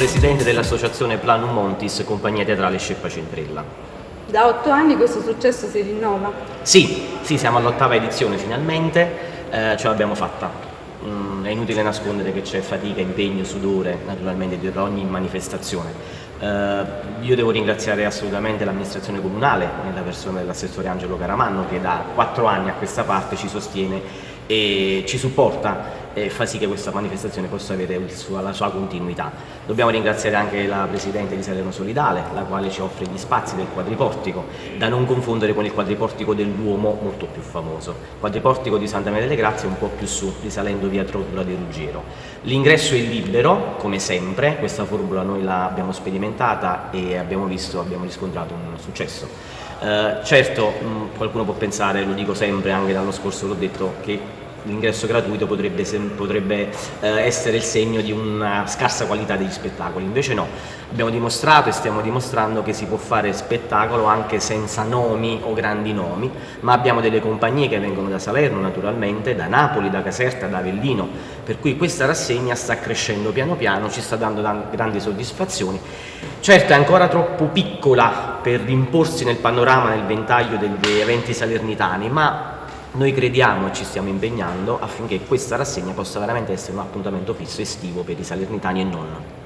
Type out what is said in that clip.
presidente dell'associazione Planum Montis, compagnia teatrale Sceppa Centrella. Da otto anni questo successo si rinnova? Sì, sì siamo all'ottava edizione finalmente, eh, ce l'abbiamo fatta. Mm, è inutile nascondere che c'è fatica, impegno, sudore naturalmente dietro ogni manifestazione. Uh, io devo ringraziare assolutamente l'amministrazione comunale, nella persona dell'assessore Angelo Caramanno, che da quattro anni a questa parte ci sostiene e ci supporta e fa sì che questa manifestazione possa avere sua, la sua continuità. Dobbiamo ringraziare anche la Presidente di Salerno Solidale, la quale ci offre gli spazi del quadriportico, da non confondere con il quadriportico del Duomo, molto più famoso. Quadriportico di Santa Maria delle Grazie un po' più su, risalendo via Trotula di Ruggiero. L'ingresso è libero, come sempre, questa formula noi l'abbiamo sperimentata e abbiamo visto, abbiamo riscontrato un successo. Uh, certo, mh, qualcuno può pensare, lo dico sempre, anche l'anno scorso l'ho detto, che l'ingresso gratuito potrebbe, potrebbe eh, essere il segno di una scarsa qualità degli spettacoli, invece no, abbiamo dimostrato e stiamo dimostrando che si può fare spettacolo anche senza nomi o grandi nomi, ma abbiamo delle compagnie che vengono da Salerno naturalmente, da Napoli, da Caserta, da Avellino, per cui questa rassegna sta crescendo piano piano, ci sta dando grandi soddisfazioni. Certo è ancora troppo piccola per imporsi nel panorama, nel ventaglio degli eventi salernitani, ma noi crediamo e ci stiamo impegnando affinché questa rassegna possa veramente essere un appuntamento fisso estivo per i salernitani e non.